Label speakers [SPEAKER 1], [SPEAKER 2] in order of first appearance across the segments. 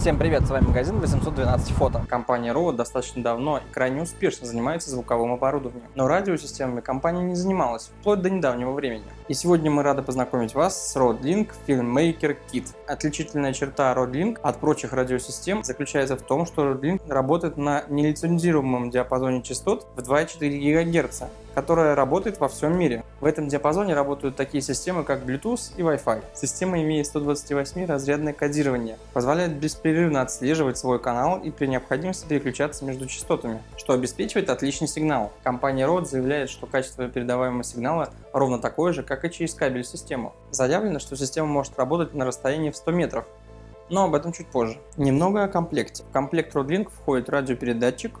[SPEAKER 1] Всем привет, с вами магазин 812 фото. Компания Rovod достаточно давно и крайне успешно занимается звуковым оборудованием. Но радиосистемами компания не занималась, вплоть до недавнего времени. И сегодня мы рады познакомить вас с Rodlink Filmmaker Kit. Отличительная черта Rodlink от прочих радиосистем заключается в том, что Rodlink работает на нелицензируемом диапазоне частот в 2,4 ГГц, которая работает во всем мире. В этом диапазоне работают такие системы, как Bluetooth и Wi-Fi. Система имеет 128 разрядное кодирование, позволяет беспрерывно отслеживать свой канал и при необходимости переключаться между частотами, что обеспечивает отличный сигнал. Компания Rode заявляет, что качество передаваемого сигнала ровно такое же, как и через кабель систему. Заявлено, что система может работать на расстоянии в 100 метров, но об этом чуть позже. Немного о комплекте. В комплект Rodlink входит радиопередатчик,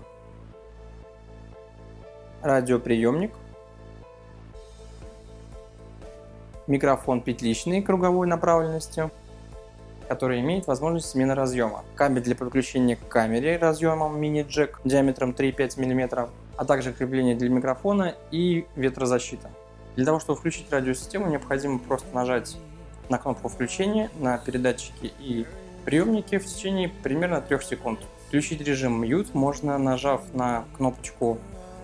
[SPEAKER 1] радиоприемник, микрофон петличный круговой направленности, который имеет возможность смены разъема, кабель для подключения к камере разъемом мини-джек диаметром 3,5 мм, а также крепление для микрофона и ветрозащита. Для того, чтобы включить радиосистему, необходимо просто нажать на кнопку включения на передатчики и приемники в течение примерно 3 секунд. Включить режим Mute можно нажав на кнопочку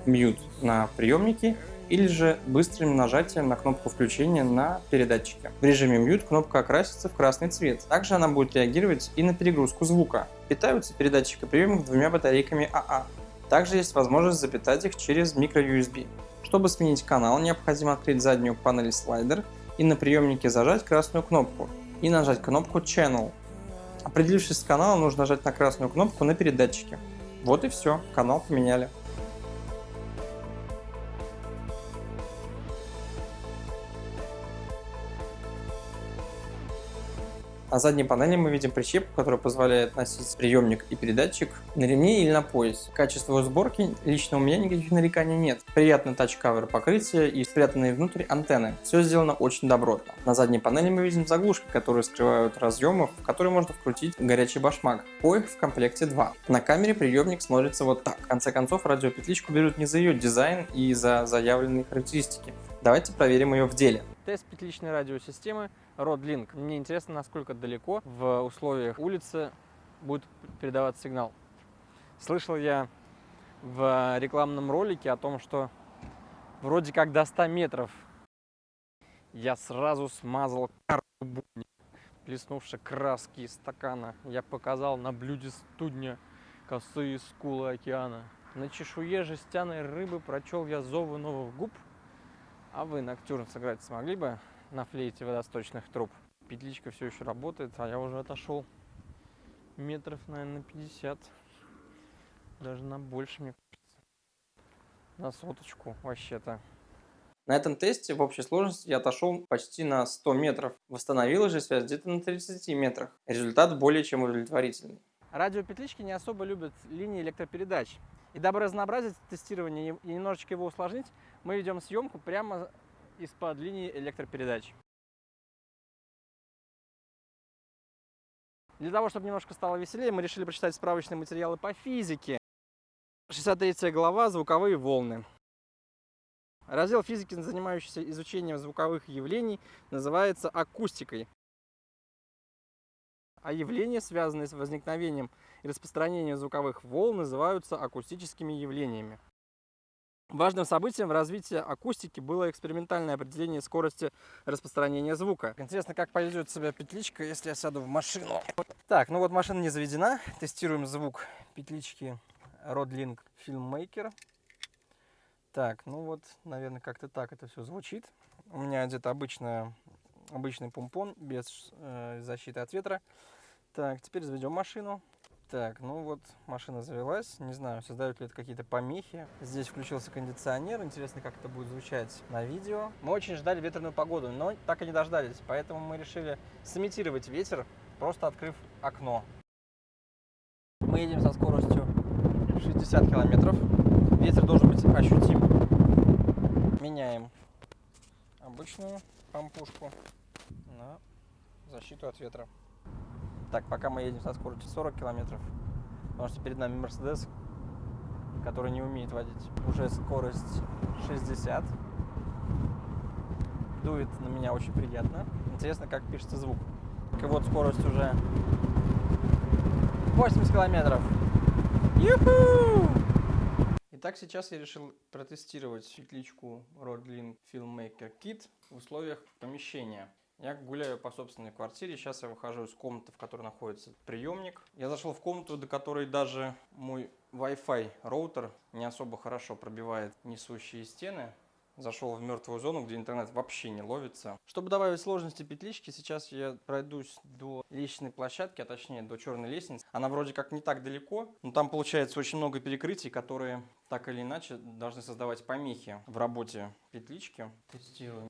[SPEAKER 1] Mute на приемнике или же быстрым нажатием на кнопку включения на передатчике. В режиме Mute кнопка окрасится в красный цвет. Также она будет реагировать и на перегрузку звука. Питаются передатчик и приемник двумя батарейками АА. Также есть возможность запитать их через microUSB. Чтобы сменить канал, необходимо открыть заднюю панель слайдер и на приемнике зажать красную кнопку и нажать кнопку Channel. Определившись с каналом, нужно нажать на красную кнопку на передатчике. Вот и все, канал поменяли. На задней панели мы видим прищепку, которая позволяет носить приемник и передатчик на ремне или на поясе. Качество сборки лично у меня никаких нареканий нет. Приятный тач-кавер покрытия и спрятанные внутрь антенны. Все сделано очень добротно. На задней панели мы видим заглушки, которые скрывают разъемы, в которые можно вкрутить горячий башмак. Коих в комплекте 2. На камере приемник смотрится вот так. В конце концов радиопетличку берут не за ее дизайн и за заявленные характеристики. Давайте проверим ее в деле. Тест петличной радиосистемы Rodlink. Мне интересно, насколько далеко в условиях улицы будет передаваться сигнал. Слышал я в рекламном ролике о том, что вроде как до 100 метров я сразу смазал карту плеснувши краски из стакана. Я показал на блюде студня косые скулы океана. На чешуе жестяной рыбы прочел я зовы новых губ. А вы ноктюрн сыграть смогли бы? на флейте водосточных труб. Петличка все еще работает, а я уже отошел метров, наверное, на 50. Даже на больше, мне кажется. На соточку вообще-то. На этом тесте в общей сложности я отошел почти на 100 метров. Восстановилась же связь где-то на 30 метрах. Результат более чем удовлетворительный. Радиопетлички не особо любят линии электропередач. И дабы разнообразить тестирование и немножечко его усложнить, мы ведем съемку прямо из-под линии электропередач. Для того, чтобы немножко стало веселее, мы решили прочитать справочные материалы по физике. 63 глава «Звуковые волны». Раздел физики, занимающийся изучением звуковых явлений, называется акустикой. А явления, связанные с возникновением и распространением звуковых волн, называются акустическими явлениями. Важным событием в развитии акустики было экспериментальное определение скорости распространения звука. Интересно, как поведет себя петличка, если я сяду в машину. Так, ну вот машина не заведена. Тестируем звук петлички Rodlink Filmmaker. Так, ну вот, наверное, как-то так это все звучит. У меня где-то обычная, обычный помпон без э, защиты от ветра. Так, теперь заведем машину. Так, ну вот машина завелась. Не знаю, создают ли это какие-то помехи. Здесь включился кондиционер. Интересно, как это будет звучать на видео. Мы очень ждали ветреную погоду, но так и не дождались. Поэтому мы решили сымитировать ветер, просто открыв окно. Мы едем со скоростью 60 километров. Ветер должен быть ощутим. Меняем обычную помпушку на защиту от ветра. Так, пока мы едем со скоростью 40 километров, потому что перед нами Мерседес, который не умеет водить. Уже скорость 60. Дует на меня очень приятно. Интересно, как пишется звук. И вот скорость уже 80 километров. Юху! Итак, сейчас я решил протестировать петличку Rodlink Filmmaker Kit в условиях помещения. Я гуляю по собственной квартире, сейчас я выхожу из комнаты, в которой находится приемник. Я зашел в комнату, до которой даже мой Wi-Fi роутер не особо хорошо пробивает несущие стены. Зашел в мертвую зону, где интернет вообще не ловится. Чтобы добавить сложности петлички, сейчас я пройдусь до лестничной площадки, а точнее до черной лестницы. Она вроде как не так далеко, но там получается очень много перекрытий, которые так или иначе должны создавать помехи в работе петлички. Тестируем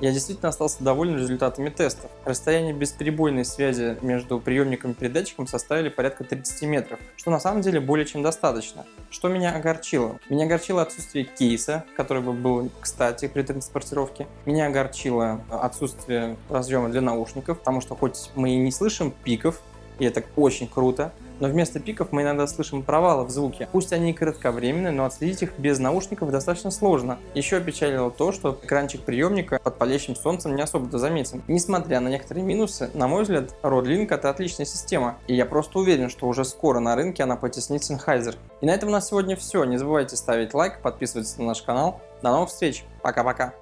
[SPEAKER 1] я действительно остался доволен результатами тестов. Расстояние бесперебойной связи между приемником и передатчиком составили порядка 30 метров, что на самом деле более чем достаточно. Что меня огорчило? Меня огорчило отсутствие кейса, который бы был кстати при транспортировке. Меня огорчило отсутствие разъема для наушников, потому что хоть мы и не слышим пиков, и это очень круто, но вместо пиков мы иногда слышим провалы в звуке. Пусть они и кратковременные, но отследить их без наушников достаточно сложно. Еще опечалило то, что экранчик приемника под палящим солнцем не особо-то заметен. Несмотря на некоторые минусы, на мой взгляд, Rodlink это отличная система, и я просто уверен, что уже скоро на рынке она потеснит Sennheiser. И на этом у нас сегодня все. Не забывайте ставить лайк, подписываться на наш канал. До новых встреч. Пока-пока.